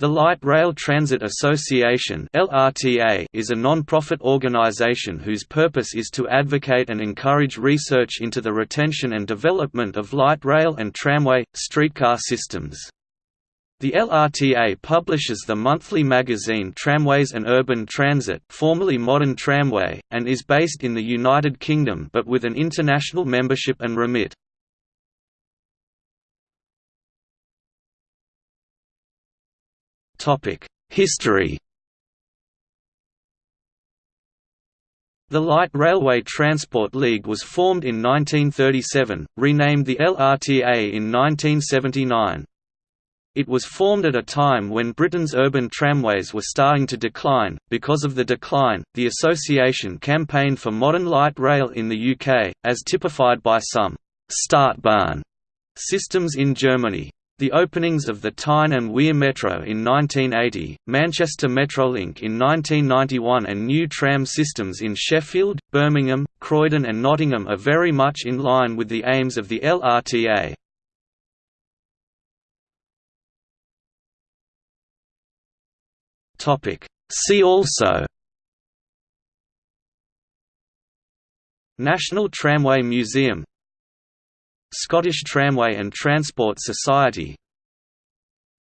The Light Rail Transit Association is a non-profit organization whose purpose is to advocate and encourage research into the retention and development of light rail and tramway, streetcar systems. The LRTA publishes the monthly magazine Tramways and Urban Transit formerly Modern Tramway, and is based in the United Kingdom but with an international membership and remit. History The Light Railway Transport League was formed in 1937, renamed the LRTA in 1979. It was formed at a time when Britain's urban tramways were starting to decline. Because of the decline, the association campaigned for modern light rail in the UK, as typified by some Stadtbahn systems in Germany. The openings of the Tyne and Wear Metro in 1980, Manchester Metrolink in 1991 and new tram systems in Sheffield, Birmingham, Croydon and Nottingham are very much in line with the aims of the LRTA. See also National Tramway Museum Scottish Tramway and Transport Society.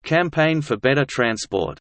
Campaign for Better Transport